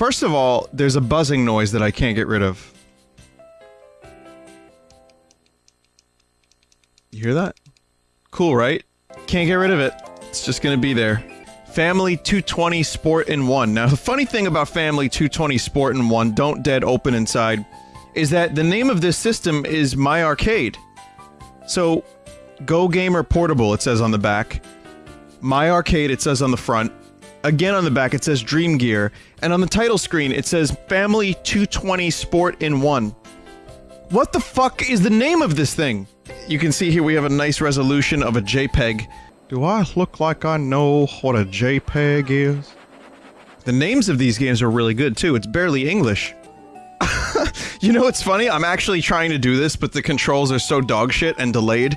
First of all, there's a buzzing noise that I can't get rid of. You hear that? Cool, right? Can't get rid of it. It's just gonna be there. Family 220 Sport in 1. Now, the funny thing about Family 220 Sport in 1, Don't Dead Open Inside, is that the name of this system is My Arcade. So, Go Gamer Portable, it says on the back. My Arcade, it says on the front. Again on the back, it says Dream Gear. And on the title screen, it says Family 220 Sport in 1. What the fuck is the name of this thing? You can see here we have a nice resolution of a JPEG. Do I look like I know what a JPEG is? The names of these games are really good too, it's barely English. you know what's funny? I'm actually trying to do this, but the controls are so dogshit and delayed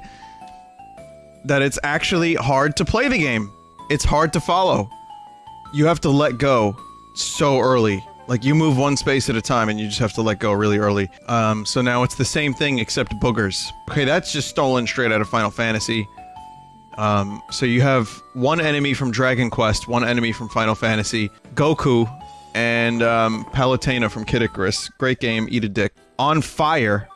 that it's actually hard to play the game. It's hard to follow. You have to let go so early. Like, you move one space at a time and you just have to let go really early. Um, so now it's the same thing except boogers. Okay, that's just stolen straight out of Final Fantasy. Um, so you have one enemy from Dragon Quest, one enemy from Final Fantasy, Goku, and um, Palutena from Kid Icarus. Great game, eat a dick. On Fire,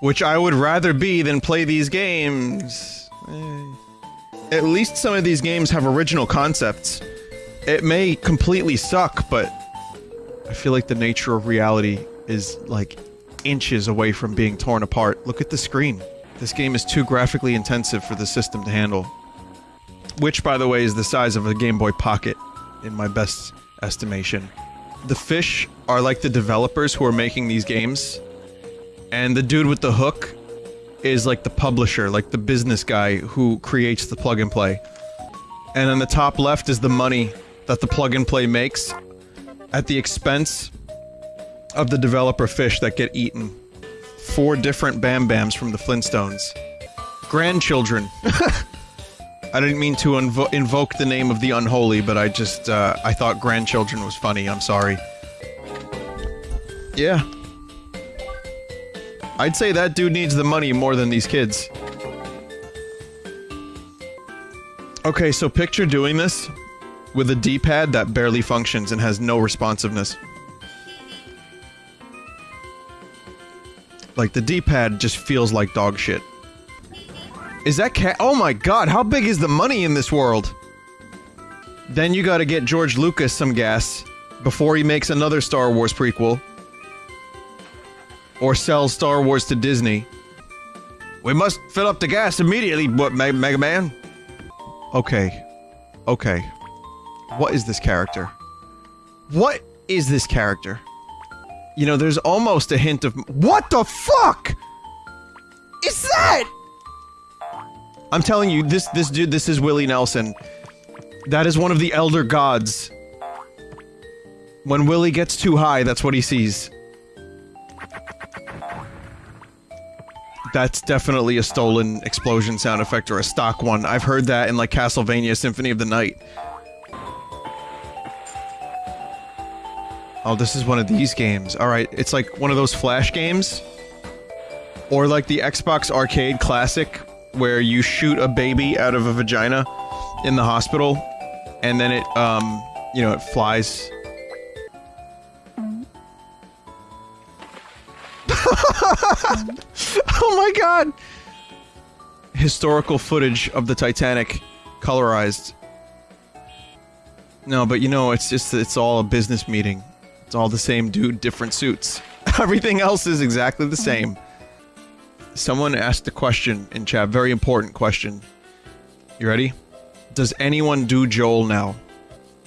which I would rather be than play these games. Eh. At least some of these games have original concepts. It may completely suck, but I feel like the nature of reality is like inches away from being torn apart. Look at the screen. This game is too graphically intensive for the system to handle. Which, by the way, is the size of a Game Boy Pocket, in my best estimation. The fish are like the developers who are making these games, and the dude with the hook is like the publisher, like the business guy who creates the plug and play. And on the top left is the money that the plug and play makes at the expense of the developer fish that get eaten. Four different Bamm-Bamms from the Flintstones. Grandchildren. I didn't mean to invo invoke the name of the unholy, but I just, uh, I thought grandchildren was funny, I'm sorry. Yeah. I'd say that dude needs the money more than these kids. Okay, so picture doing this with a D-pad that barely functions and has no responsiveness. Like, the D-pad just feels like dog shit. Is that cat- oh my god, how big is the money in this world? Then you gotta get George Lucas some gas before he makes another Star Wars prequel. Or sells Star Wars to Disney. We must fill up the gas immediately, what, Mega Man? Okay. Okay. What is this character? What is this character? You know, there's almost a hint of- WHAT THE FUCK?! Is that?! I'm telling you, this- this dude, this is Willie Nelson. That is one of the Elder Gods. When Willie gets too high, that's what he sees. That's definitely a stolen explosion sound effect or a stock one. I've heard that in like Castlevania Symphony of the Night. Oh, this is one of these games. Alright, it's like one of those flash games. Or like the Xbox Arcade Classic, where you shoot a baby out of a vagina in the hospital, and then it, um, you know, it flies. oh my god! Historical footage of the Titanic, colorized. No, but you know, it's just, it's all a business meeting. It's all the same dude, different suits. Everything else is exactly the same. Someone asked a question in chat, very important question. You ready? Does anyone do Joel now?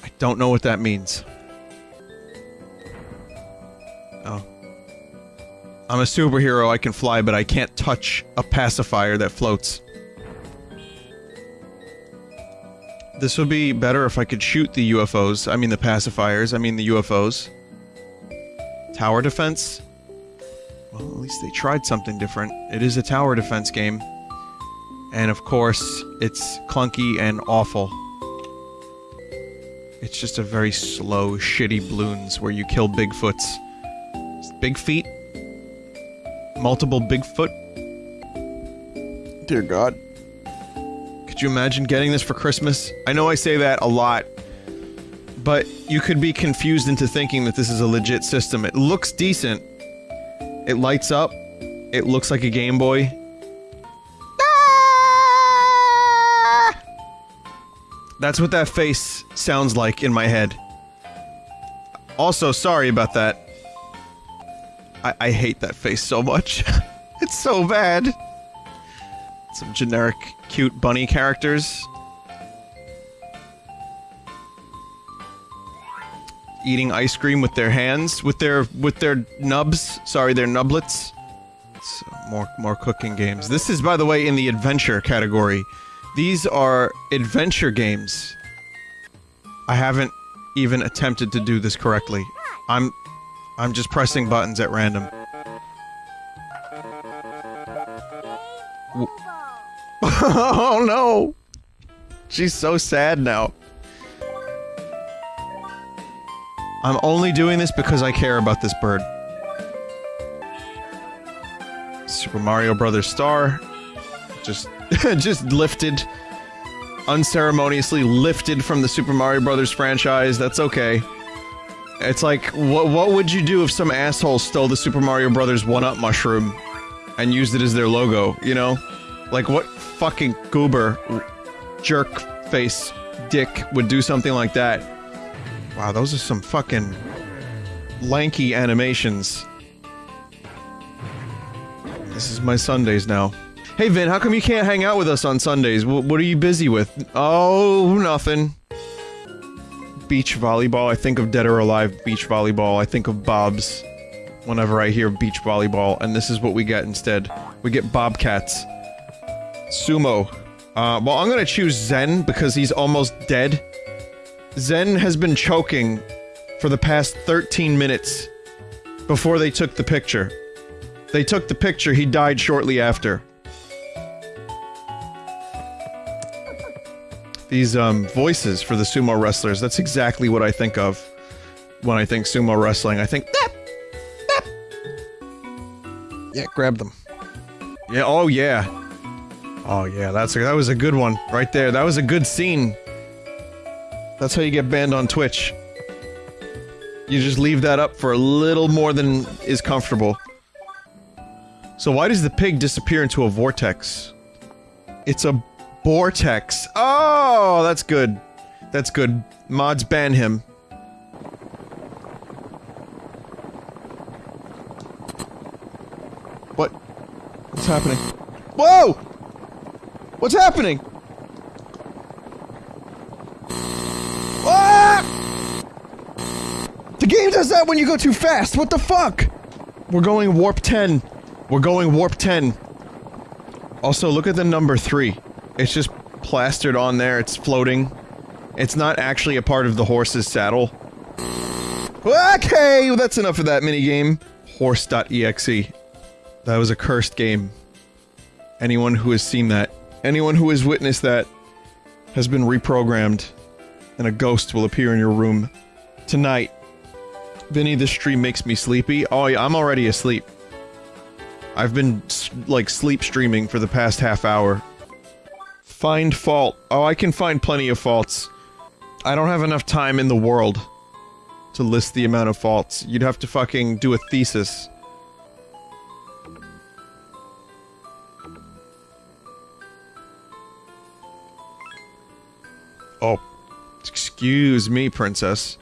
I don't know what that means. Oh. I'm a superhero, I can fly, but I can't touch a pacifier that floats. This would be better if I could shoot the UFOs. I mean the pacifiers, I mean the UFOs. Tower defense? Well, at least they tried something different. It is a tower defense game. And of course, it's clunky and awful. It's just a very slow, shitty balloons where you kill Bigfoots. Big feet? Multiple Bigfoot? Dear God. Could you imagine getting this for Christmas? I know I say that a lot, but you could be confused into thinking that this is a legit system. It looks decent. It lights up. It looks like a Game Boy. Ah! That's what that face sounds like in my head. Also, sorry about that. I, I hate that face so much. it's so bad. Some generic, cute bunny characters. Eating ice cream with their hands, with their with their nubs. Sorry, their nublets. So, more more cooking games. This is, by the way, in the adventure category. These are adventure games. I haven't even attempted to do this correctly. I'm... I'm just pressing buttons at random. oh no! She's so sad now. I'm only doing this because I care about this bird. Super Mario Brothers star. Just just lifted unceremoniously lifted from the Super Mario Brothers franchise. That's okay. It's like, what what would you do if some asshole stole the Super Mario Brothers one-up mushroom and used it as their logo, you know? Like what fucking goober jerk face dick would do something like that? Wow, those are some fucking lanky animations. This is my Sundays now. Hey Vin, how come you can't hang out with us on Sundays? W what are you busy with? Oh, nothing. Beach volleyball. I think of Dead or Alive beach volleyball. I think of Bob's whenever I hear beach volleyball, and this is what we get instead. We get Bobcats. Sumo. Uh, well, I'm gonna choose Zen because he's almost dead. Zen has been choking for the past 13 minutes before they took the picture. They took the picture, he died shortly after. These, um, voices for the sumo wrestlers, that's exactly what I think of when I think sumo wrestling. I think, Dap! Dap! Yeah, grab them. Yeah, oh yeah. Oh yeah, that's a, that was a good one, right there. That was a good scene. That's how you get banned on Twitch. You just leave that up for a little more than is comfortable. So why does the pig disappear into a vortex? It's a vortex. Oh, that's good. That's good. Mods ban him. What? What's happening? Whoa! What's happening? The game does that when you go too fast. What the fuck? We're going warp 10. We're going warp 10. Also, look at the number 3. It's just plastered on there. It's floating. It's not actually a part of the horse's saddle. Okay, that's enough of that minigame. Horse.exe. That was a cursed game. Anyone who has seen that, anyone who has witnessed that, has been reprogrammed, and a ghost will appear in your room. Tonight. Vinny, this stream makes me sleepy. Oh yeah, I'm already asleep. I've been, like, sleep streaming for the past half hour. Find fault. Oh, I can find plenty of faults. I don't have enough time in the world to list the amount of faults. You'd have to fucking do a thesis. Oh. Excuse me, princess.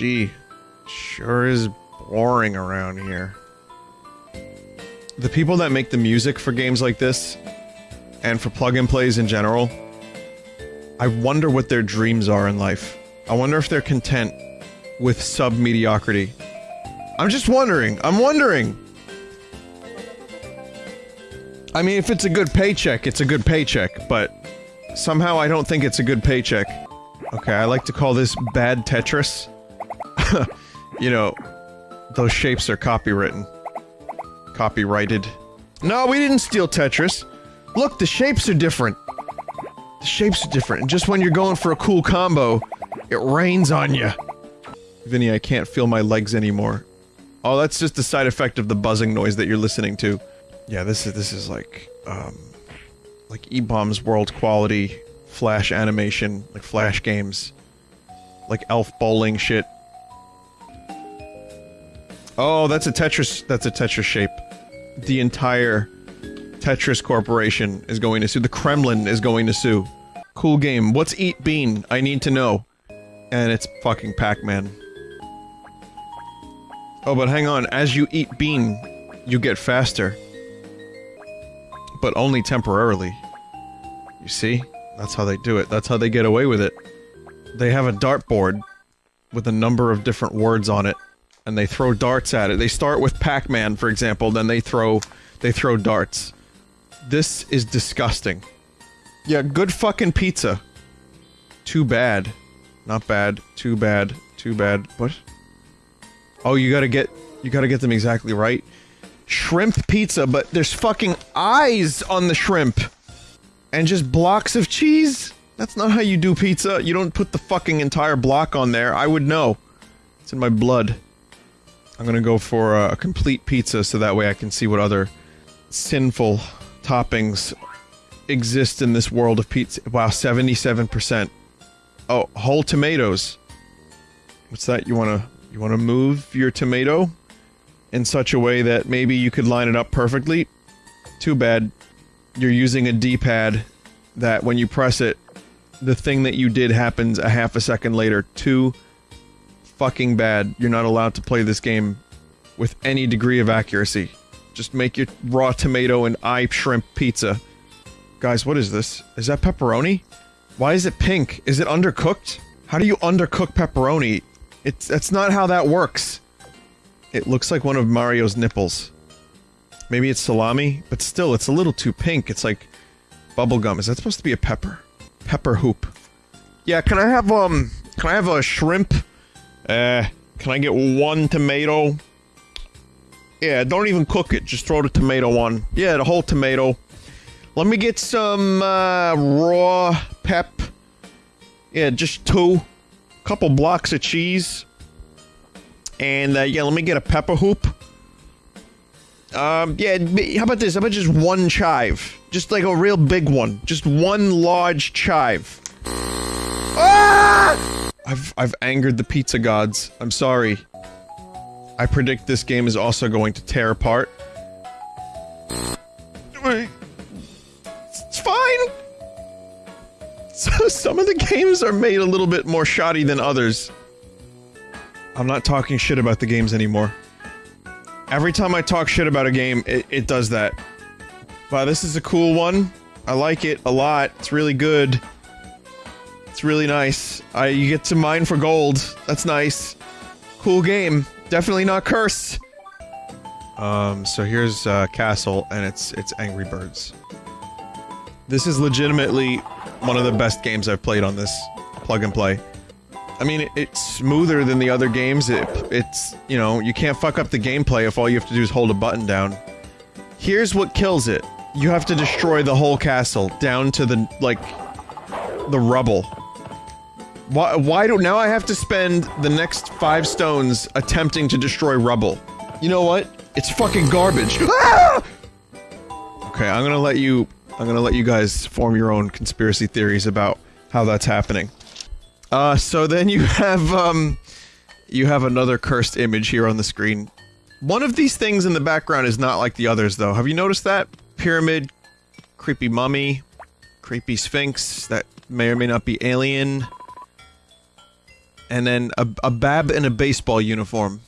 Gee. Sure is boring around here. The people that make the music for games like this, and for plug-and plays in general, I wonder what their dreams are in life. I wonder if they're content with sub-mediocrity. I'm just wondering. I'm wondering! I mean, if it's a good paycheck, it's a good paycheck, but somehow I don't think it's a good paycheck. Okay, I like to call this bad Tetris. you know, those shapes are copywritten. Copyrighted. No, we didn't steal Tetris. Look, the shapes are different. The shapes are different, and just when you're going for a cool combo, it rains on you. Vinny, I can't feel my legs anymore. Oh, that's just the side effect of the buzzing noise that you're listening to. Yeah, this is- this is like, um... Like eBaum's World quality flash animation, like flash games. Like elf bowling shit. Oh, that's a Tetris, that's a Tetris shape. The entire Tetris Corporation is going to sue. The Kremlin is going to sue. Cool game. What's Eat Bean? I need to know. And it's fucking Pac-Man. Oh, but hang on. As you eat bean, you get faster. But only temporarily. You see? That's how they do it. That's how they get away with it. They have a dartboard with a number of different words on it, and they throw darts at it. They start with Pac-Man, for example, then they throw they throw darts. This is disgusting. Yeah, good fucking pizza. Too bad. Not bad. Too bad. Too bad. What? Oh, you gotta get- you gotta get them exactly right. Shrimp pizza, but there's fucking eyes on the shrimp! And just blocks of cheese? That's not how you do pizza. You don't put the fucking entire block on there. I would know. It's in my blood. I'm gonna go for a, complete pizza so that way I can see what other sinful toppings exist in this world of pizza. Wow, 77%. Oh, whole tomatoes. What's that? You wanna you wanna move your tomato in such a way that maybe you could line it up perfectly? Too bad. You're using a D-pad that when you press it, the thing that you did happens a half a second later. Too fucking bad. You're not allowed to play this game with any degree of accuracy. Just make your raw tomato and eye shrimp pizza. Guys, what is this? Is that pepperoni? Why is it pink? Is it undercooked? How do you undercook pepperoni? It's- that's not how that works. It looks like one of Mario's nipples. Maybe it's salami, but still, it's a little too pink. It's like bubblegum. Is that supposed to be a pepper? Pepper hoop. Yeah, can I have, um, can I have a shrimp? Uh, can I get one tomato? Yeah, don't even cook it. Just throw the tomato on. Yeah, the whole tomato. Let me get some, uh, raw pep. Yeah, just two. Couple blocks of cheese. And, uh, yeah, let me get a pepper hoop. Um, yeah, how about this? How about just one chive? Just like a real big one. Just one large chive. Ah! I've, I've angered the pizza gods. I'm sorry. I predict this game is also going to tear apart. It's fine. So some of the games are made a little bit more shoddy than others. I'm not talking shit about the games anymore. Every time I talk shit about a game, it, it does that. Wow, this is a cool one. I like it a lot. It's really good. It's really nice. I you get to mine for gold. That's nice. Cool game. Definitely not cursed. Um, so here's uh, Castle, and it's it's Angry Birds. This is legitimately one of the best games I've played on this plug and play. I mean, it, it's smoother than the other games. It, it's, you know, you can't fuck up the gameplay if all you have to do is hold a button down. Here's what kills it. You have to destroy the whole castle, down to the, like, the rubble. Why, why do- now I have to spend the next five stones attempting to destroy rubble. You know what? It's fucking garbage. Ah! Okay, I'm gonna let you- I'm gonna let you guys form your own conspiracy theories about how that's happening. Uh, so then you have, um, you have another cursed image here on the screen. One of these things in the background is not like the others, though. Have you noticed that? Pyramid, creepy mummy, creepy sphinx that may or may not be alien, and then a, a bab in a baseball uniform.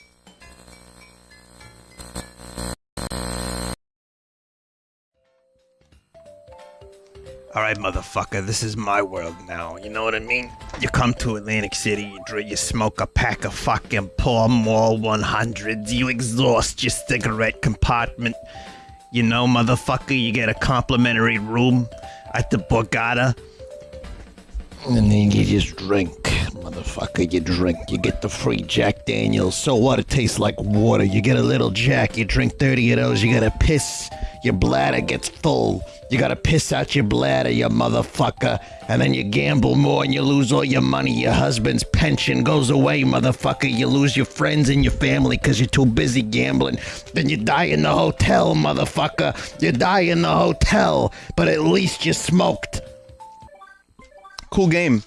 Alright, motherfucker, this is my world now. You know what I mean? You come to Atlantic City, you, dr- you smoke a pack of fucking Pall Mall 100s, you exhaust your cigarette compartment. You know, motherfucker, you get a complimentary room at the Borgata. And then you just drink, motherfucker. You drink. You get the free Jack Daniels. So what? It tastes like water. You get a little Jack. You drink 30 of those. You gotta piss. Your bladder gets full. You gotta piss out your bladder, you motherfucker. And then you gamble more and you lose all your money. Your husband's pension goes away, motherfucker. You lose your friends and your family because you're too busy gambling. Then you die in the hotel, motherfucker. You die in the hotel, but at least you smoked. Cool game.